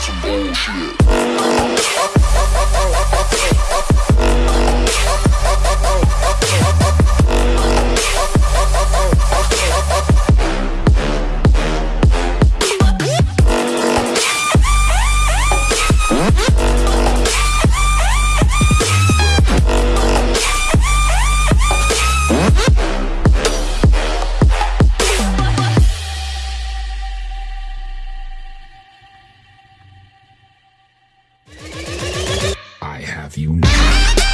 some bullshit. have you now.